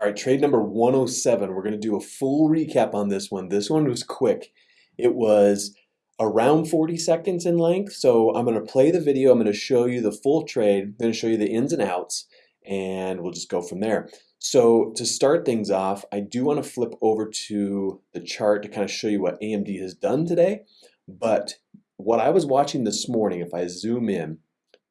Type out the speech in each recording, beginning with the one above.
All right, trade number 107. We're going to do a full recap on this one. This one was quick. It was around 40 seconds in length. So I'm going to play the video. I'm going to show you the full trade. I'm going to show you the ins and outs, and we'll just go from there. So to start things off, I do want to flip over to the chart to kind of show you what AMD has done today. But what I was watching this morning, if I zoom in,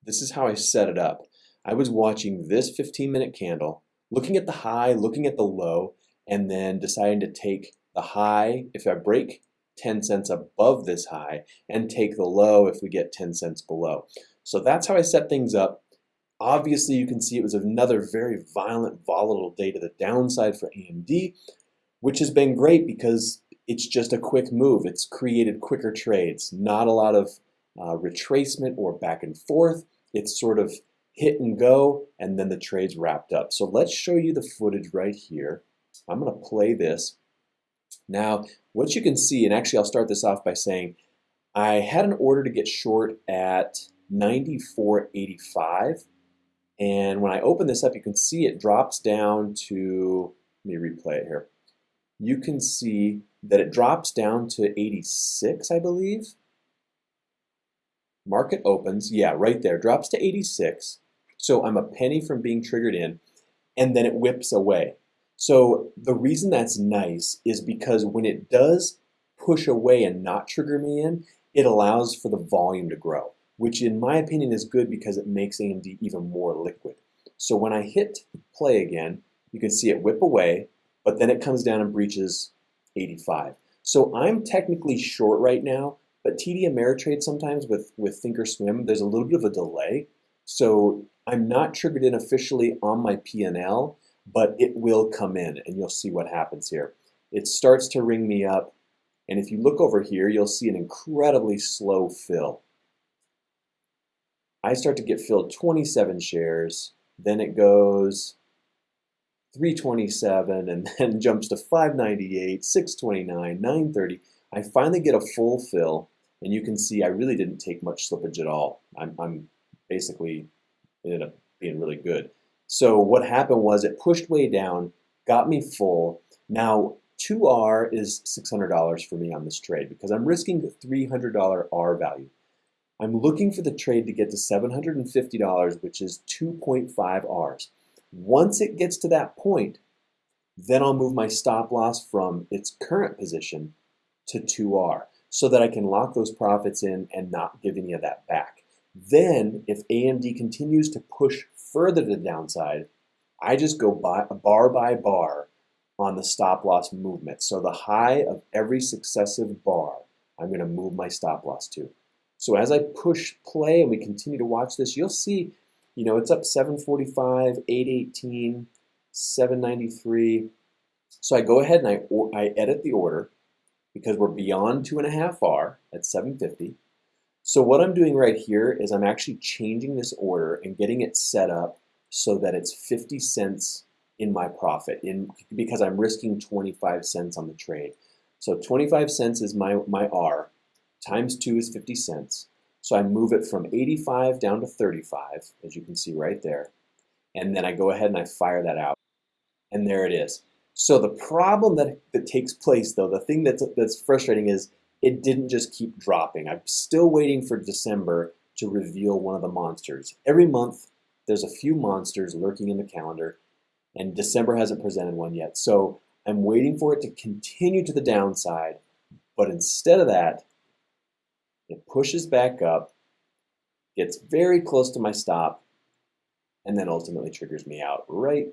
this is how I set it up. I was watching this 15 minute candle looking at the high, looking at the low, and then deciding to take the high if I break 10 cents above this high and take the low if we get 10 cents below. So that's how I set things up. Obviously, you can see it was another very violent, volatile day to the downside for AMD, which has been great because it's just a quick move. It's created quicker trades, not a lot of uh, retracement or back and forth. It's sort of hit and go, and then the trade's wrapped up. So let's show you the footage right here. I'm going to play this. Now, what you can see, and actually I'll start this off by saying, I had an order to get short at 94.85, and when I open this up, you can see it drops down to, let me replay it here. You can see that it drops down to 86, I believe. Market opens, yeah, right there, drops to 86. So I'm a penny from being triggered in, and then it whips away. So the reason that's nice is because when it does push away and not trigger me in, it allows for the volume to grow, which in my opinion is good because it makes AMD even more liquid. So when I hit play again, you can see it whip away, but then it comes down and breaches 85. So I'm technically short right now, but TD Ameritrade sometimes with, with Thinkorswim, there's a little bit of a delay. So I'm not triggered in officially on my P&L, but it will come in and you'll see what happens here. It starts to ring me up. And if you look over here, you'll see an incredibly slow fill. I start to get filled 27 shares, then it goes 327 and then jumps to 598, 629, 930. I finally get a full fill and you can see I really didn't take much slippage at all. I'm, I'm basically ended up being really good. So what happened was it pushed way down, got me full. Now 2R is $600 for me on this trade because I'm risking the $300 R value. I'm looking for the trade to get to $750, which is 2.5 Rs. Once it gets to that point, then I'll move my stop loss from its current position to 2R so that I can lock those profits in and not give any of that back. Then, if AMD continues to push further to the downside, I just go by, bar by bar on the stop loss movement. So the high of every successive bar, I'm going to move my stop loss to. So as I push play and we continue to watch this, you'll see, you know, it's up 745, 818, 793. So I go ahead and I, I edit the order because we're beyond two and a half R at 750. So what I'm doing right here is I'm actually changing this order and getting it set up so that it's 50 cents in my profit in because I'm risking 25 cents on the trade. So 25 cents is my, my R, times 2 is 50 cents. So I move it from 85 down to 35, as you can see right there. And then I go ahead and I fire that out. And there it is. So the problem that, that takes place, though, the thing that's, that's frustrating is it didn't just keep dropping. I'm still waiting for December to reveal one of the monsters. Every month, there's a few monsters lurking in the calendar, and December hasn't presented one yet. So I'm waiting for it to continue to the downside, but instead of that, it pushes back up, gets very close to my stop, and then ultimately triggers me out right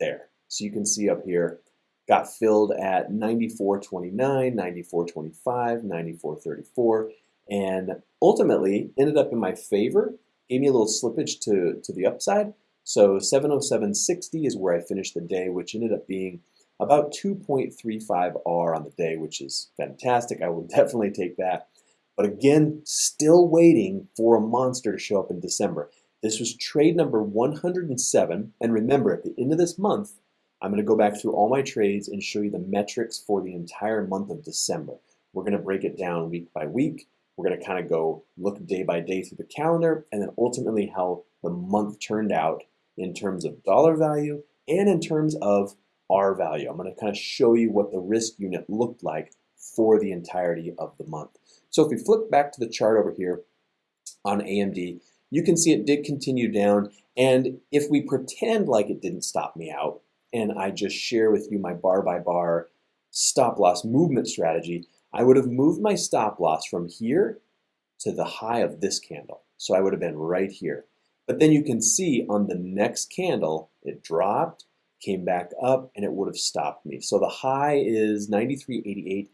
there. So you can see up here, got filled at 94.29, 94.25, 94.34, and ultimately ended up in my favor. Gave me a little slippage to, to the upside. So 707.60 is where I finished the day, which ended up being about 2.35 R on the day, which is fantastic. I will definitely take that. But again, still waiting for a monster to show up in December. This was trade number 107. And remember, at the end of this month, I'm going to go back through all my trades and show you the metrics for the entire month of December. We're going to break it down week by week. We're going to kind of go look day by day through the calendar and then ultimately how the month turned out in terms of dollar value and in terms of R value. I'm going to kind of show you what the risk unit looked like for the entirety of the month. So if we flip back to the chart over here on AMD, you can see it did continue down. And if we pretend like it didn't stop me out, and I just share with you my bar by bar stop loss movement strategy, I would have moved my stop loss from here to the high of this candle. So I would have been right here. But then you can see on the next candle, it dropped, came back up, and it would have stopped me. So the high is 93.88.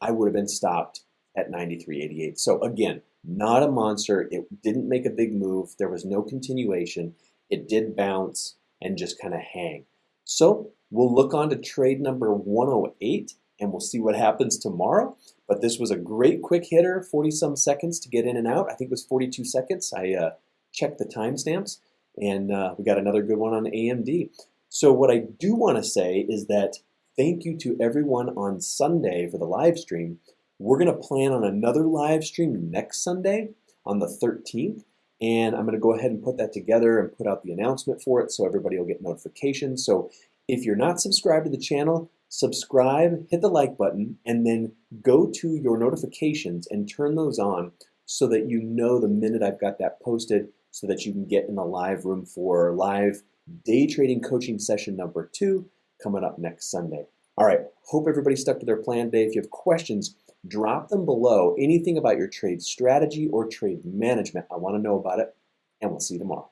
I would have been stopped at 93.88. So again, not a monster. It didn't make a big move. There was no continuation. It did bounce and just kind of hang. So we'll look on to trade number 108 and we'll see what happens tomorrow. But this was a great quick hitter, 40 some seconds to get in and out. I think it was 42 seconds. I uh, checked the timestamps and uh, we got another good one on AMD. So what I do want to say is that thank you to everyone on Sunday for the live stream. We're going to plan on another live stream next Sunday on the 13th. And I'm going to go ahead and put that together and put out the announcement for it so everybody will get notifications. So if you're not subscribed to the channel, subscribe, hit the like button, and then go to your notifications and turn those on so that you know the minute I've got that posted so that you can get in the live room for live day trading coaching session number two coming up next Sunday. All right, hope everybody stuck to their plan today. If you have questions, drop them below. Anything about your trade strategy or trade management, I want to know about it, and we'll see you tomorrow.